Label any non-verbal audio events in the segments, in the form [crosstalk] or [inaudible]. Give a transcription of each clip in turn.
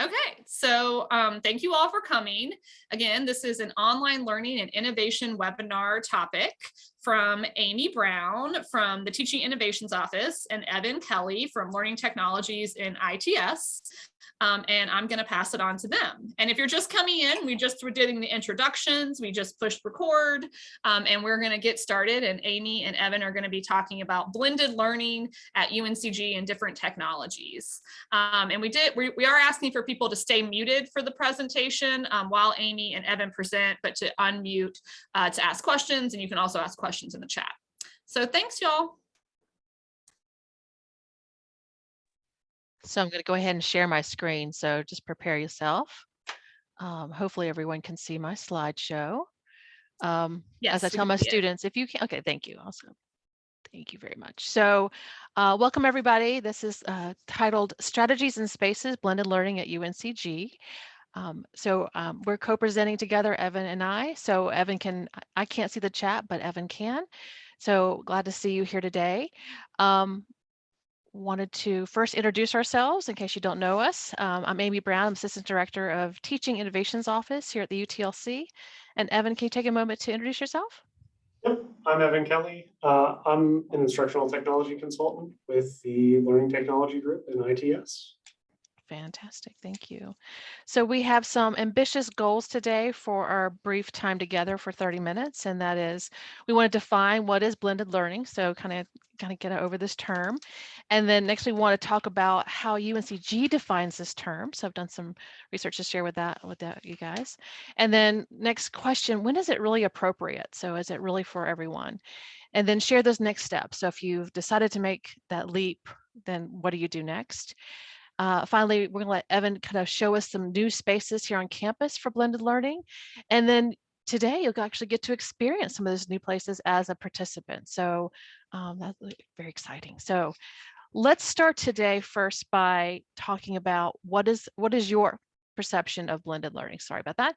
Okay, so um, thank you all for coming. Again, this is an online learning and innovation webinar topic from Amy Brown from the Teaching Innovations Office and Evan Kelly from Learning Technologies in ITS. Um, and I'm going to pass it on to them. And if you're just coming in, we just were doing the introductions, we just pushed record, um, and we're going to get started. And Amy and Evan are going to be talking about blended learning at UNCG and different technologies. Um, and we did, we, we, are asking for people to stay muted for the presentation um, while Amy and Evan present, but to unmute uh, to ask questions. And you can also ask questions in the chat. So thanks, y'all. So I'm going to go ahead and share my screen. So just prepare yourself. Um, hopefully everyone can see my slideshow. Um, yes, as I tell my students, if you can, okay, thank you. Also, thank you very much. So uh, welcome everybody. This is uh, titled Strategies and Spaces Blended Learning at UNCG. Um, so um, we're co-presenting together, Evan and I. So Evan can, I can't see the chat, but Evan can. So glad to see you here today. Um, wanted to first introduce ourselves in case you don't know us. Um, I'm Amy Brown, I'm Assistant Director of Teaching Innovations Office here at the UTLC. And Evan, can you take a moment to introduce yourself? Yep, I'm Evan Kelly. Uh, I'm an instructional technology consultant with the Learning Technology Group in ITS. Fantastic, thank you. So we have some ambitious goals today for our brief time together for 30 minutes, and that is we want to define what is blended learning, so kind of kind of get over this term. And then next we want to talk about how UNCG defines this term. So I've done some research to share with that with that you guys. And then next question, when is it really appropriate? So is it really for everyone? And then share those next steps. So if you've decided to make that leap, then what do you do next? Uh, finally, we're gonna let Evan kind of show us some new spaces here on campus for blended learning. And then today you'll actually get to experience some of those new places as a participant. So um, that's very exciting. So let's start today first by talking about what is what is your perception of blended learning. Sorry about that.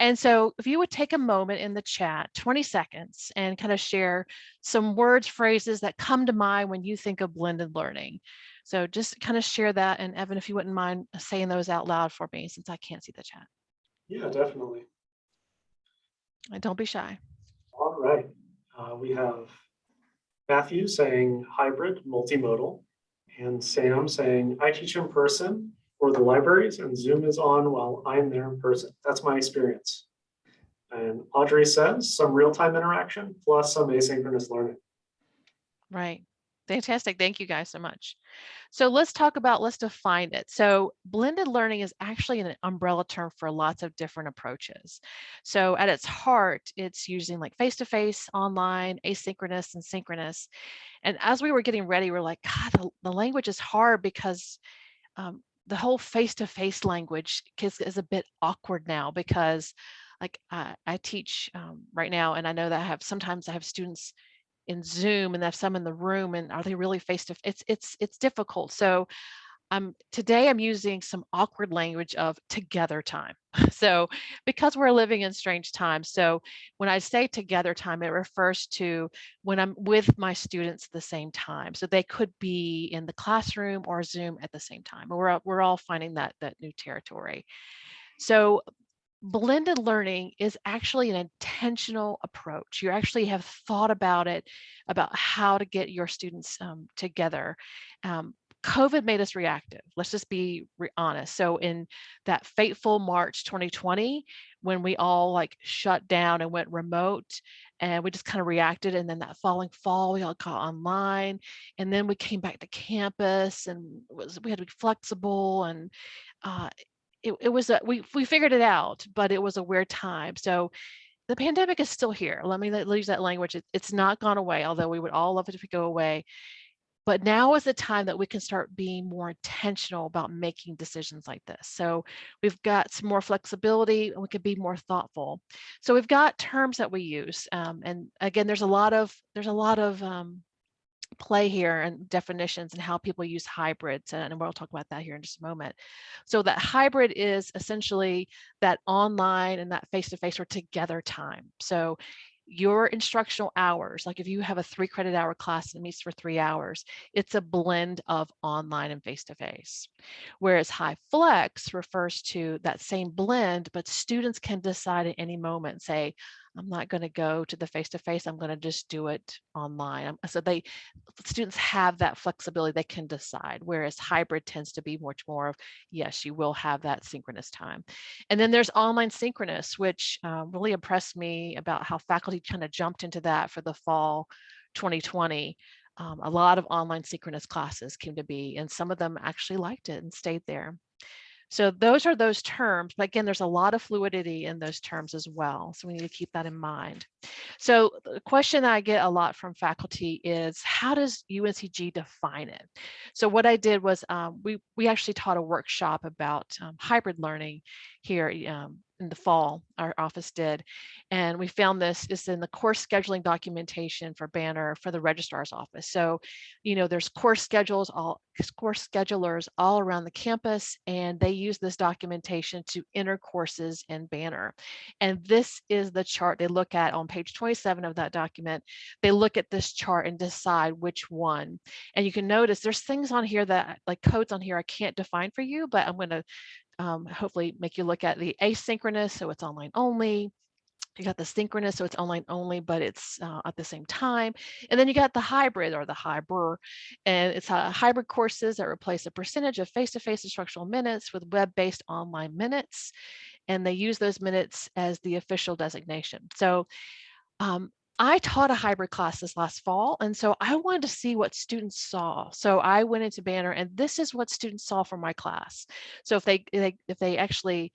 And so if you would take a moment in the chat, 20 seconds, and kind of share some words, phrases that come to mind when you think of blended learning. So just kind of share that. And Evan, if you wouldn't mind saying those out loud for me, since I can't see the chat. Yeah, definitely. And don't be shy. All right. Uh, we have Matthew saying hybrid, multimodal, and Sam saying, I teach in person for the libraries and Zoom is on while I'm there in person. That's my experience. And Audrey says some real-time interaction plus some asynchronous learning. Right. Fantastic. Thank you guys so much. So let's talk about, let's define it. So blended learning is actually an umbrella term for lots of different approaches. So at its heart, it's using like face-to-face, -face, online, asynchronous and synchronous. And as we were getting ready, we're like, God, the, the language is hard because um, the whole face-to-face -face language is, is, a bit awkward now because like I, I teach um, right now, and I know that I have sometimes I have students in Zoom and have some in the room and are they really face to face? It's it's it's difficult. So um, today I'm using some awkward language of together time. [laughs] So because we're living in strange times, so when I say together time, it refers to when I'm with my students at the same time. So they could be in the classroom or Zoom at the same time. We're, we're all finding that, that new territory. So blended learning is actually an intentional approach. You actually have thought about it, about how to get your students um, together. Um, COVID made us reactive. Let's just be honest. So in that fateful March 2020, when we all like shut down and went remote and we just kind of reacted. And then that following fall, we all got online and then we came back to campus and was, we had to be flexible and uh, it, it was a, we we figured it out, but it was a weird time. So the pandemic is still here. Let me use that language. It, it's not gone away, although we would all love it if it go away. But now is the time that we can start being more intentional about making decisions like this. So we've got some more flexibility and we can be more thoughtful. So we've got terms that we use. Um, and again, there's a lot of there's a lot of um, play here and definitions and how people use hybrids and we'll talk about that here in just a moment so that hybrid is essentially that online and that face-to-face -face or together time so your instructional hours, like if you have a three credit hour class that meets for three hours, it's a blend of online and face-to-face. Whereas high flex refers to that same blend, but students can decide at any moment, say, I'm not going to go to the face-to-face, I'm going to just do it online. Um, So they students have that flexibility, they can decide, whereas hybrid tends to be much more of, yes, you will have that synchronous time. And then there's online synchronous, which uh, really impressed me about how faculty kind of jumped into that for the fall 2020. Um, a lot of online synchronous classes came to be, and some of them actually liked it and stayed there. So those are those terms, but again, there's a lot of fluidity in those terms as well. So we need to keep that in mind. So the question that I get a lot from faculty is, how does UNCG define it? So what I did was um, we, we actually taught a workshop about um, hybrid learning here um, in the fall, our office did. And we found this is in the course scheduling documentation for Banner for the registrar's office. So, you know, there's course schedules, all course schedulers all around the campus, and they use this documentation to enter courses in Banner. And this is the chart they look at on page 27 of that document. They look at this chart and decide which one. And you can notice there's things on here that like codes on here I can't define for you, but I'm going to um, hopefully make you look at the asynchronous, so it's online only. You got the synchronous, so it's online only, but it's uh, at the same time. And then you got the hybrid or the hybrid, and it's uh, hybrid courses that replace a percentage of face-to-face -face instructional minutes with web-based online minutes. And they use those minutes as the official designation. So um, I taught a hybrid class this last fall, and so I wanted to see what students saw. So I went into Banner, and this is what students saw from my class. So if they, they if they actually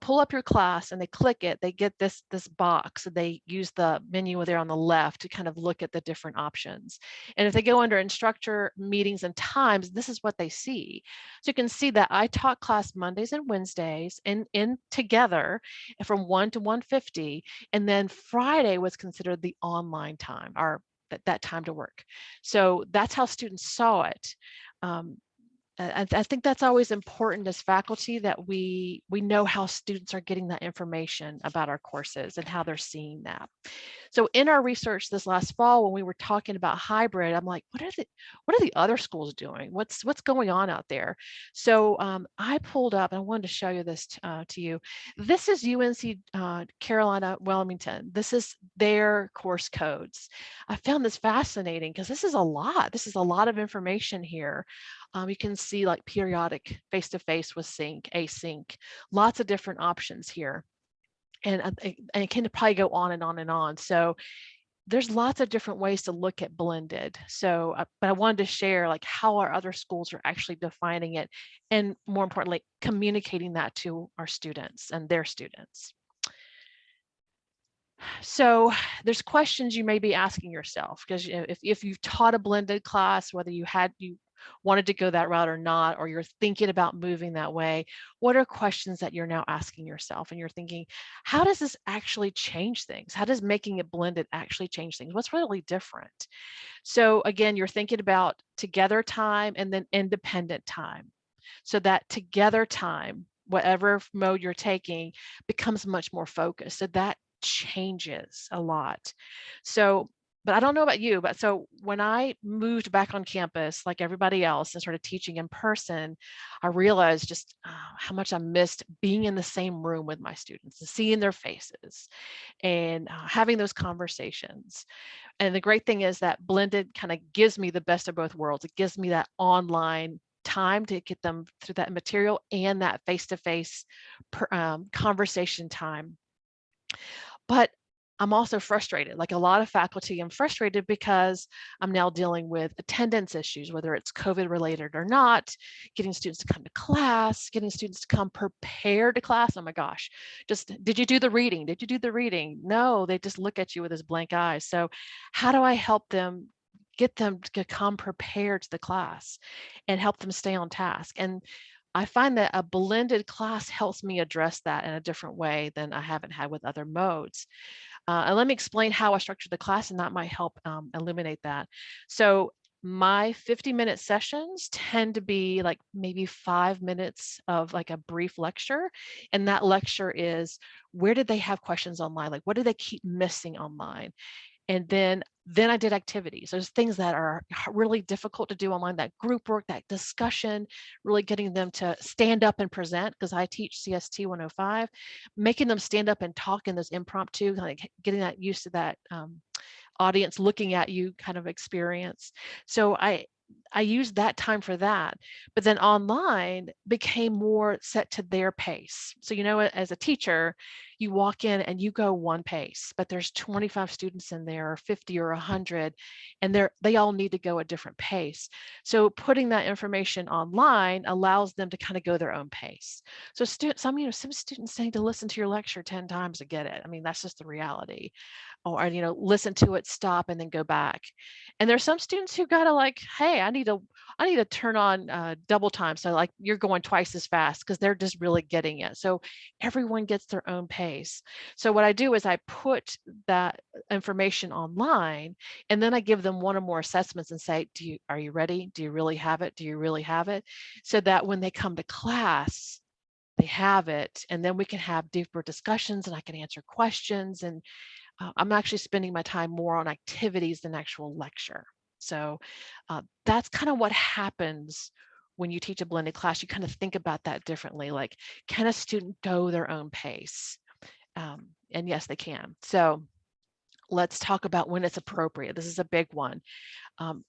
pull up your class and they click it, they get this, this box. They use the menu there on the left to kind of look at the different options. And if they go under instructor meetings and times, this is what they see. So you can see that I taught class Mondays and Wednesdays in, in together from 1 to 150. And then Friday was considered the online time, or that, that time to work. So that's how students saw it. Um, I, I think that's always important as faculty that we we know how students are getting that information about our courses and how they're seeing that. So in our research this last fall, when we were talking about hybrid, I'm like, what are the what are the other schools doing? What's what's going on out there? So um, I pulled up, and I wanted to show you this uh, to you. This is UNC uh, Carolina Wilmington. This is their course codes. I found this fascinating because this is a lot. This is a lot of information here. Um, you can see like periodic face-to-face -face with sync, async, lots of different options here. And, and it can probably go on and on and on. So there's lots of different ways to look at blended. So, uh, but I wanted to share like how our other schools are actually defining it and more importantly, communicating that to our students and their students. So there's questions you may be asking yourself because if, if you've taught a blended class, whether you had you wanted to go that route or not, or you're thinking about moving that way, what are questions that you're now asking yourself? And you're thinking, how does this actually change things? How does making it blended actually change things? What's really different? So again, you're thinking about together time and then independent time. So that together time, whatever mode you're taking, becomes much more focused. So that changes a lot. So but I don't know about you, but so when I moved back on campus, like everybody else, and started teaching in person, I realized just uh, how much I missed being in the same room with my students and seeing their faces and uh, having those conversations. And the great thing is that blended kind of gives me the best of both worlds. It gives me that online time to get them through that material and that face-to-face -face, um, conversation time. But I'm also frustrated, like a lot of faculty, I'm frustrated because I'm now dealing with attendance issues, whether it's COVID related or not, getting students to come to class, getting students to come prepared to class. Oh my gosh, just did you do the reading? Did you do the reading? No, they just look at you with this blank eyes. So how do I help them get them to come prepared to the class and help them stay on task? And I find that a blended class helps me address that in a different way than I haven't had with other modes. Uh, and let me explain how I structured the class and that might help um, eliminate that. So my 50 minute sessions tend to be like maybe five minutes of like a brief lecture. And that lecture is where did they have questions online? Like what do they keep missing online? And then then I did activities. There's things that are really difficult to do online, that group work, that discussion, really getting them to stand up and present because I teach CST 105, making them stand up and talk in those impromptu, like getting that used to that um, audience looking at you kind of experience. So I I used that time for that, but then online became more set to their pace. So you know, as a teacher, you walk in and you go one pace, but there's 25 students in there, or 50 or 100, and they're they all need to go a different pace. So putting that information online allows them to kind of go their own pace. So stu- some you know some students need to listen to your lecture 10 times to get it. I mean, that's just the reality or you know listen to it stop and then go back. And there's some students who gotta like hey i need to i need to turn on uh, double time so like you're going twice as fast because they're just really getting it. So everyone gets their own pace. So what i do is i put that information online and then i give them one or more assessments and say do you are you ready? Do you really have it? Do you really have it? So that when they come to class they have it and then we can have deeper discussions and i can answer questions and uh, I'm actually spending my time more on activities than actual lecture. So uh, that's kind of what happens when you teach a blended class. You kind of think about that differently. Like, can a student go their own pace? Um, and yes, they can. So let's talk about when it's appropriate. This is a big one. Um,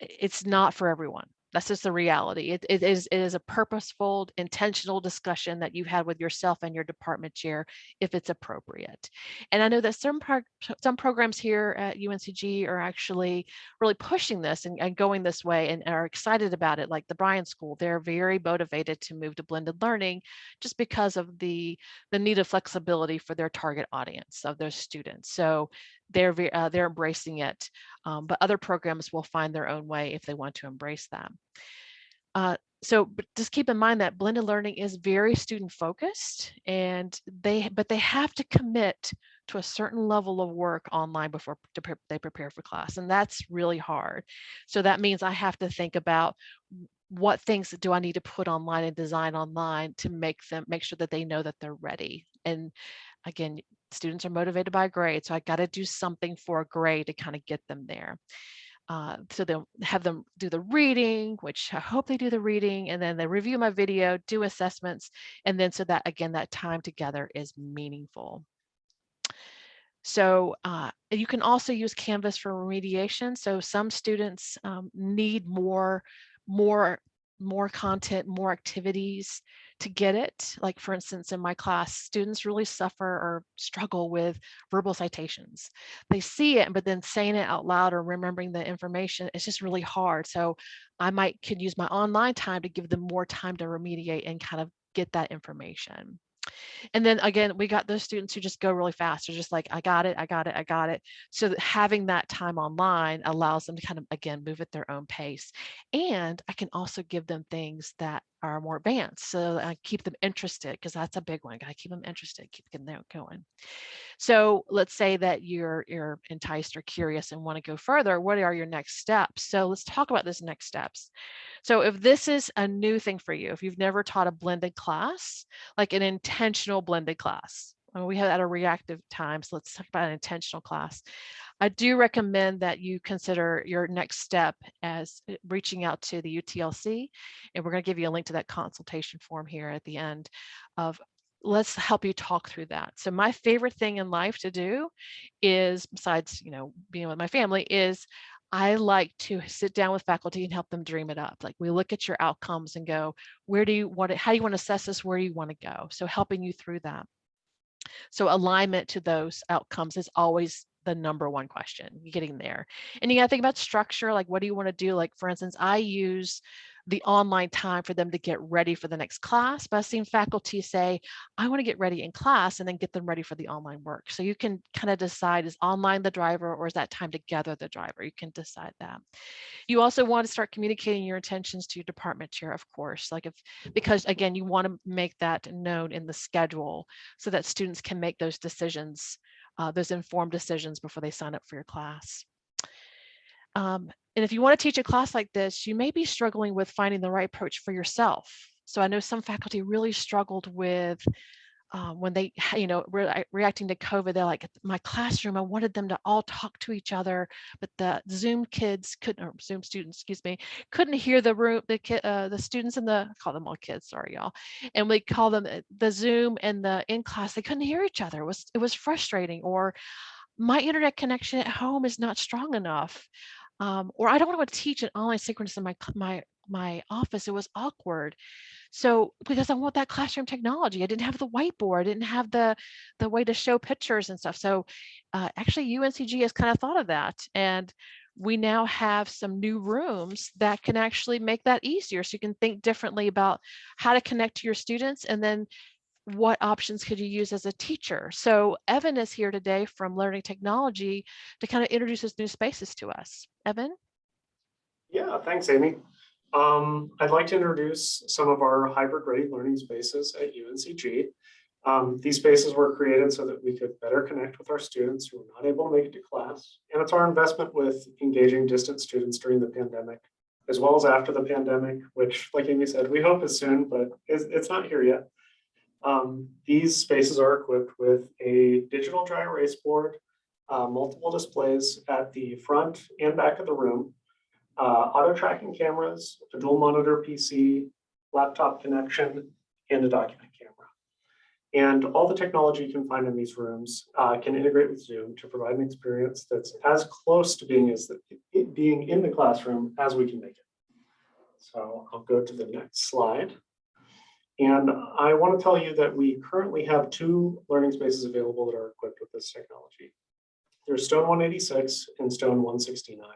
it's not for everyone that's just the reality. It, it is it is a purposeful, intentional discussion that you had with yourself and your department chair, if it's appropriate. And I know that some some programs here at UNCG are actually really pushing this and, and going this way and are excited about it. Like the Bryan School, they're very motivated to move to blended learning, just because of the the need of flexibility for their target audience of their students. So they're uh, they're embracing it, um, but other programs will find their own way if they want to embrace them. Uh, so just keep in mind that blended learning is very student focused and they but they have to commit to a certain level of work online before they prepare for class and that's really hard so that means i have to think about what things do i need to put online and design online to make them make sure that they know that they're ready and again students are motivated by grade. So I got to do something for a grade to kind of get them there. Uh, so they'll have them do the reading, which I hope they do the reading, and then they review my video, do assessments, and then so that again, that time together is meaningful. So uh, you can also use Canvas for remediation. So some students um, need more, more more content, more activities to get it. Like for instance, in my class, students really suffer or struggle with verbal citations. They see it, but then saying it out loud or remembering the information, it's just really hard. So I might could use my online time to give them more time to remediate and kind of get that information. And then again, we got those students who just go really fast. They're just like, I got it, I got it, I got it. So that having that time online allows them to kind of, again, move at their own pace. And I can also give them things that are more advanced. So I keep them interested because that's a big one. Got to keep them interested, keep them going. So let's say that you're you're enticed or curious and want to go further. What are your next steps? So let's talk about those next steps. So if this is a new thing for you, if you've never taught a blended class, like an intentional blended class, we have at a reactive time. So let's talk about an intentional class. I do recommend that you consider your next step as uh, reaching out to the UTLC. And we're going to give you a link to that consultation form here at the end of let's help you talk through that. So my favorite thing in life to do is besides, you know, being with my family is I like to sit down with faculty and help them dream it up. Like we look at your outcomes and go, where do you want to, how do you want to assess this? Where do you want to go? So helping you through that. So alignment to those outcomes is always the number one question, getting there. And you got to think about structure, like what do you want to do? Like for instance, I use the online time for them to get ready for the next class, but I've seen faculty say, I want to get ready in class and then get them ready for the online work. So you can kind of decide is online the driver or is that time together the driver? You can decide that. You also want to start communicating your intentions to your department chair, of course, like if, because again, you want to make that known in the schedule so that students can make those decisions uh, those informed decisions before they sign up for your class. Um, and if you want to teach a class like this, you may be struggling with finding the right approach for yourself. So I know some faculty really struggled with um, when they, [laughs] you know, re reacting to COVID, they're like, my classroom, I wanted them to all talk to each other, but the Zoom kids couldn't, or Zoom students, excuse me, couldn't hear the room, the uh, the students in the, I call them all kids, sorry y'all, and we call them uh, the Zoom and the in class, they couldn't hear each other. It was, it was frustrating. Or my internet connection at home is not strong enough. Um, or I don't want to teach an online synchronous in my my my office. It was awkward. So because I want that classroom technology, I didn't have the whiteboard, I didn't have the the way to show pictures and stuff. So uh, actually, UNCG has kind of thought of that, and we now have some new rooms that can actually make that easier. So you can think differently about how to connect to your students, and then what options could you use as a teacher? So Evan is here today from Learning Technology to kind of introduce those new spaces to us. Evan? Yeah, thanks, Amy. Um, I'd like to introduce some of our hybrid ready learning spaces at UNCG. Um, these spaces were created so that we could better connect with our students who were not able to make it to class. And it's our investment with engaging distant students during the pandemic, as well as after the pandemic, which like Amy said, we hope is soon, but it's, it's not here yet. Um, these spaces are equipped with a digital dry erase board, uh, multiple displays at the front and back of the room, uh, auto tracking cameras, a dual monitor PC, laptop connection, and a document camera. And all the technology you can find in these rooms uh, can integrate with Zoom to provide an experience that's as close to being as the, being in the classroom as we can make it. So I'll go to the next slide. And I want to tell you that we currently have two learning spaces available that are equipped with this technology. There's Stone 186 and Stone 169.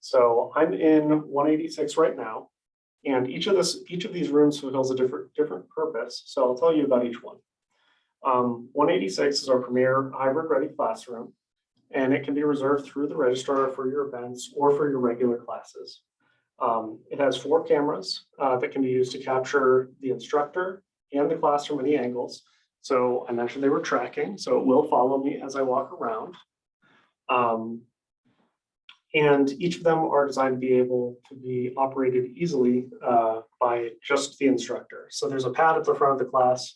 So I'm in 186 right now, and each of this, each of these rooms fulfills a different different purpose. So I'll tell you about each one. Um, 186 is our premier hybrid ready classroom, and it can be reserved through the registrar for your events or for your regular classes. Um, it has four cameras uh, that can be used to capture the instructor and the class from any angles. So I mentioned they were tracking, so it will follow me as I walk around. Um, and each of them are designed to be able to be operated easily uh, by just the instructor. So there's a pad at the front of the class,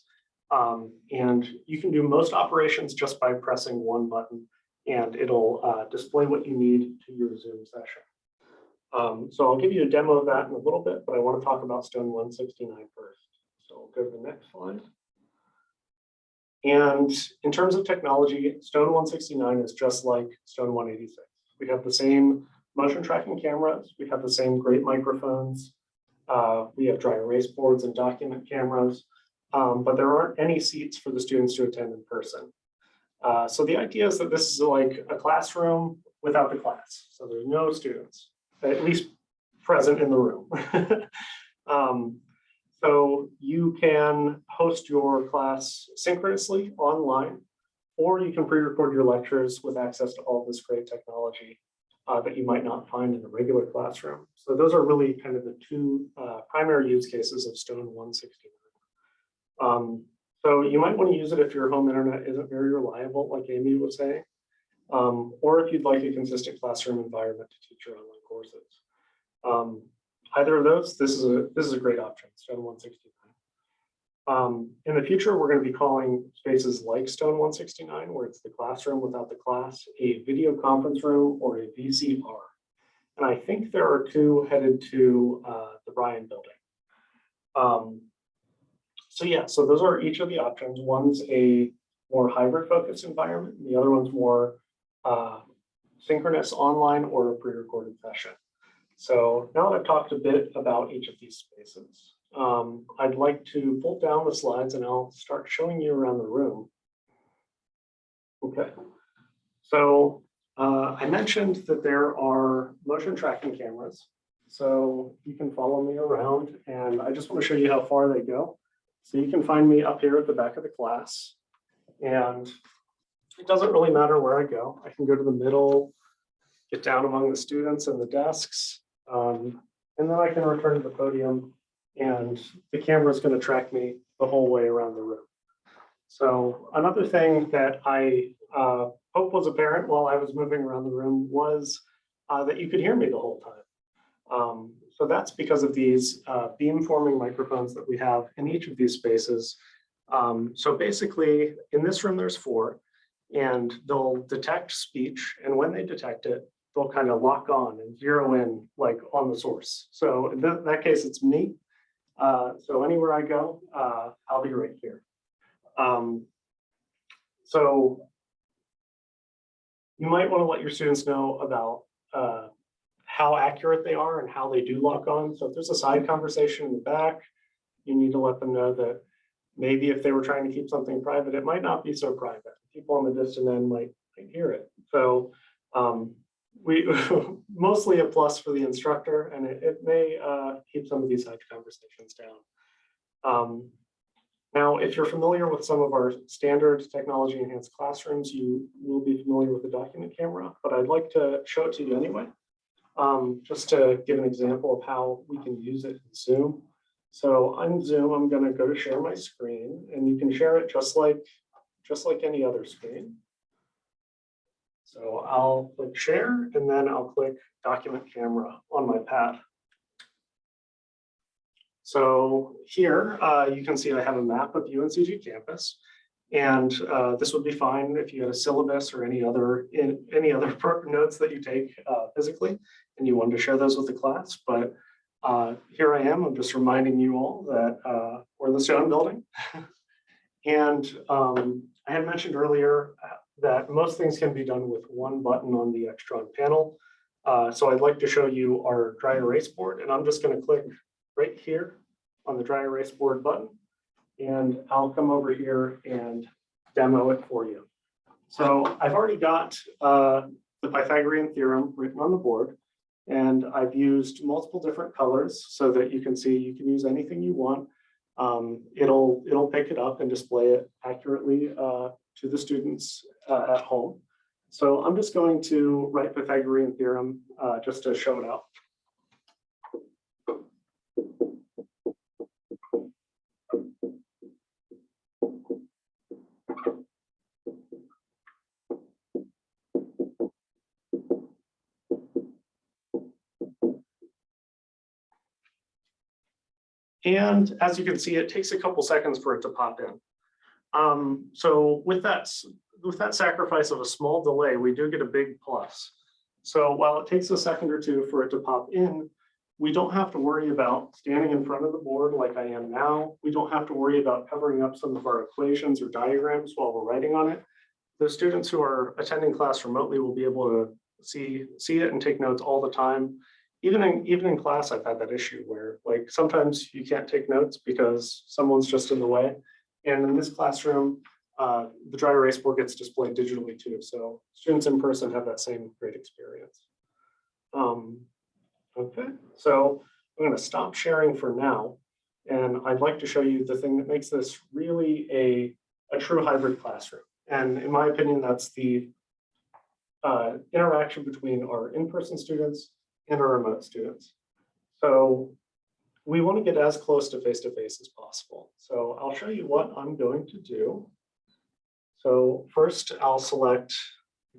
um, and you can do most operations just by pressing one button, and it'll uh, display what you need to your Zoom session. Um, so I'll give you a demo of that in a little bit, but I want to talk about Stone 169 first. So I'll go to the next slide. And in terms of technology, Stone 169 is just like Stone 186. We have the same motion tracking cameras. We have the same great microphones. Uh, we have dry erase boards and document cameras, um, but there aren't any seats for the students to attend in person. Uh, so the idea is that this is like a classroom without the class. So there's no students, at least present in the room. [laughs] um, so you can host your class synchronously online or you can pre-record your lectures with access to all this great technology uh, that you might not find in a regular classroom. So those are really kind of the two uh, primary use cases of Stone 169. Um, so you might want to use it if your home internet isn't very reliable, like Amy was saying, um, or if you'd like a consistent classroom environment to teach your online courses. Um, either of those, this is a this is a great option, Stone 169. Um, in the future, we're going to be calling spaces like Stone 169, where it's the classroom without the class, a video conference room, or a VCR. And I think there are two headed to uh, the Bryan building. Um, so yeah, so those are each of the options. One's a more hybrid focused environment, and the other one's more uh, synchronous online or a pre-recorded session. So now that I've talked a bit about each of these spaces, um, I'd like to pull down the slides and I'll start showing you around the room. Okay, so uh, I mentioned that there are motion tracking cameras. So you can follow me around and I just want to show you how far they go. So you can find me up here at the back of the class and it doesn't really matter where I go. I can go to the middle, get down among the students and the desks, um, and then I can return to the podium and the camera is going to track me the whole way around the room. So another thing that I uh, hope was apparent while I was moving around the room was uh, that you could hear me the whole time. Um, so that's because of these uh, beamforming microphones that we have in each of these spaces. Um, so basically, in this room, there's four, and they'll detect speech, and when they detect it, they'll kind of lock on and zero in like on the source. So in that, that case, it's me. Uh, so anywhere I go, uh, I'll be right here. Um, so you might want to let your students know about uh, how accurate they are and how they do lock on. So if there's a side conversation in the back, you need to let them know that maybe if they were trying to keep something private, it might not be so private. People on the distant end might, might hear it. So um, we [laughs] mostly a plus for the instructor, and it, it may uh, keep some of these side conversations down. Um, now, if you're familiar with some of our standard technology enhanced classrooms, you will be familiar with the document camera, but I'd like to show it to you anyway. Um, just to give an example of how we can use it in Zoom. So on Zoom, I'm going to go to share my screen and you can share it just like just like any other screen. So I'll click share and then I'll click document camera on my pad. So here uh, you can see I have a map of UNCG campus. And uh, this would be fine if you had a syllabus or any other in any other [laughs] notes that you take uh, physically and you wanted to share those with the class. But uh, here I am, I'm just reminding you all that uh, we're in the Stone building. [laughs] and um, I had mentioned earlier uh, that most things can be done with one button on the Extron panel. Uh, so I'd like to show you our dry erase board and I'm just going to click right here on the dry erase board button and I'll come over here and demo it for you. So I've already got uh, the Pythagorean theorem written on the board and I've used multiple different colors so that you can see you can use anything you want. Um, it'll, it'll pick it up and display it accurately uh, to the students uh, at home. So I'm just going to write Pythagorean theorem uh, just to show it out. And as you can see, it takes a couple seconds for it to pop in. Um, so with that, with that sacrifice of a small delay, we do get a big plus. So while it takes a second or two for it to pop in, we don't have to worry about standing in front of the board like I am now. We don't have to worry about covering up some of our equations or diagrams while we're writing on it. The students who are attending class remotely will be able to see, see it and take notes all the time even in even in class, I've had that issue where like sometimes you can't take notes because someone's just in the way. And in this classroom, uh, the dry erase board gets displayed digitally too. So students in person have that same great experience. Um, okay, so I'm going to stop sharing for now. And I'd like to show you the thing that makes this really a, a true hybrid classroom. And in my opinion, that's the uh, interaction between our in-person students and our remote students. So we want to get as close to face-to-face -face as possible. So I'll show you what I'm going to do. So first I'll select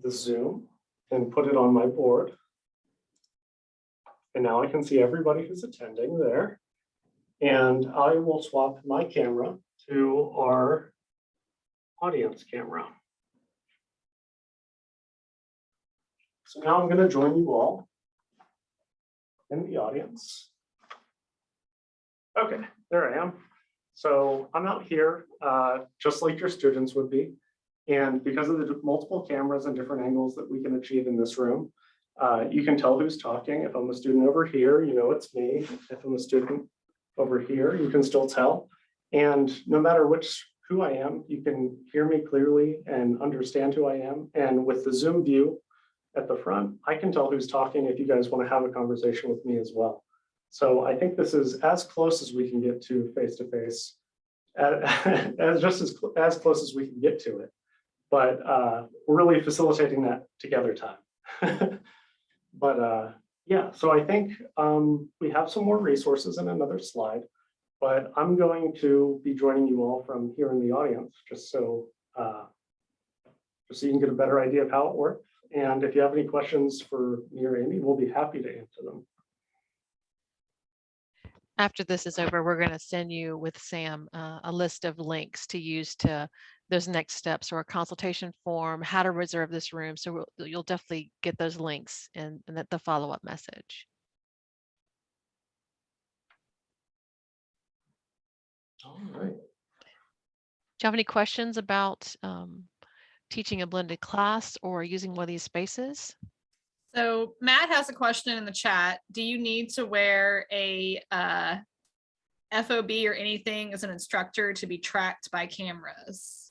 the Zoom and put it on my board. And now I can see everybody who's attending there. And I will swap my camera to our audience camera. So now I'm going to join you all in the audience. Okay, there I am. So I'm out here, uh, just like your students would be. And because of the multiple cameras and different angles that we can achieve in this room, uh, you can tell who's talking. If I'm a student over here, you know it's me. If I'm a student over here, you can still tell. And no matter which who I am, you can hear me clearly and understand who I am. And with the Zoom view, at the front, I can tell who's talking if you guys want to have a conversation with me as well. So I think this is as close as we can get to face-to-face, -face, [laughs] as just as, as close as we can get to it. But uh, we're really facilitating that together time. [laughs] but uh, yeah, so I think um, we have some more resources in another slide, but I'm going to be joining you all from here in the audience, just so uh, just so you can get a better idea of how it works. And if you have any questions for me or Amy, we'll be happy to answer them. After this is over, we're going to send you with Sam uh, a list of links to use to those next steps or a consultation form, how to reserve this room. So we'll- you'll definitely get those links and, in the- the follow-up message. All right. Do you have any questions about um, teaching a blended class or using one of these spaces? So Matt has a question in the chat. Do you need to wear a uh, FOB or anything as an instructor to be tracked by cameras?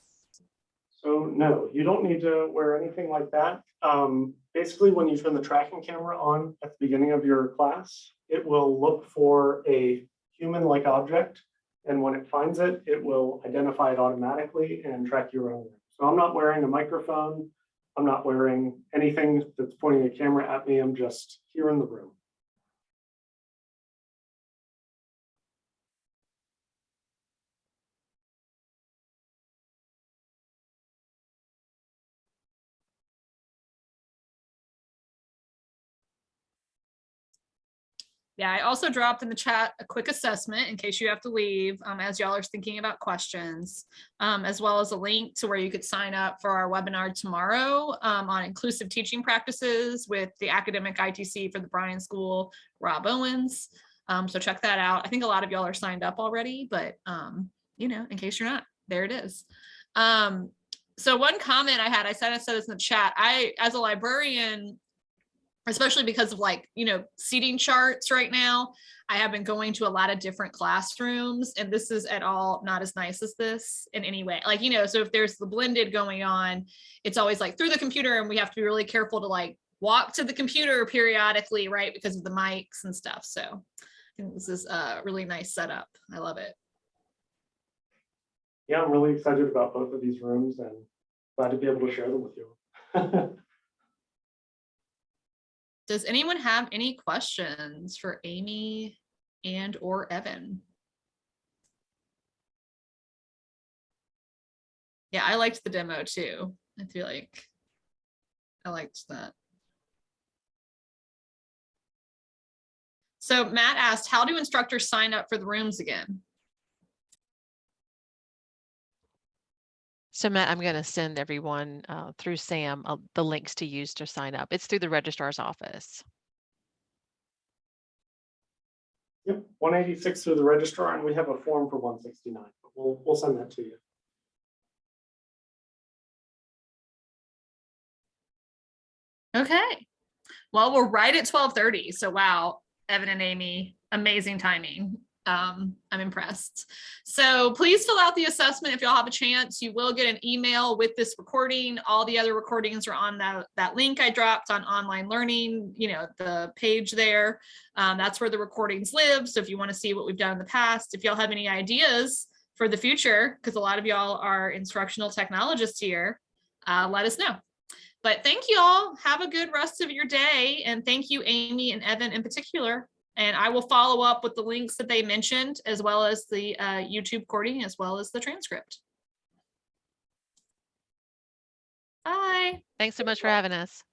So no, you don't need to wear anything like that. Um, basically, when you turn the tracking camera on at the beginning of your class, it will look for a human-like object. And when it finds it, it will identify it automatically and track you around. So I'm not wearing a microphone. I'm not wearing anything that's pointing a camera at me. I'm just here in the room. Yeah, I also dropped in the chat a quick assessment in case you have to leave um, as y'all are thinking about questions, um, as well as a link to where you could sign up for our webinar tomorrow um, on inclusive teaching practices with the academic ITC for the Bryan School, Rob Owens. Um, so check that out. I think a lot of y'all are signed up already, but um, you know, in case you're not, there it is. Um, so one comment I had, I said I said this in the chat. I, as a librarian, especially because of like, you know, seating charts right now. I have been going to a lot of different classrooms and this is at all not as nice as this in any way. Like, you know, so if there's the blended going on, it's always like through the computer and we have to be really careful to like walk to the computer periodically, right? Because of the mics and stuff. So I think this is a really nice setup. I love it. Yeah, I'm really excited about both of these rooms and glad to be able to share them with you. [laughs] Does anyone have any questions for Amy and or Evan? Yeah, I liked the demo too. I feel like I liked that. So Matt asked, how do instructors sign up for the rooms again? So Matt, I'm going to send everyone uh, through Sam uh, the links to use to sign up. It's through the registrar's office. Yep, one eighty-six through the registrar, and we have a form for one sixty-nine. We'll, we'll send that to you. Okay. Well, we're right at twelve thirty. So wow, Evan and Amy, amazing timing. Um, I'm impressed. So please fill out the assessment if y'all have a chance. You will get an email with this recording. All the other recordings are on that, that link I dropped on online learning, you know, the page there. Um, that's where the recordings live. So if you want to see what we've done in the past, if y'all have any ideas for the future, because a lot of y'all are instructional technologists here, uh, let us know. But thank you all. Have a good rest of your day. And thank you, Amy and Evan in particular. And I will follow up with the links that they mentioned, as well as the uh, YouTube recording, as well as the transcript. Bye. Thanks so much for having us.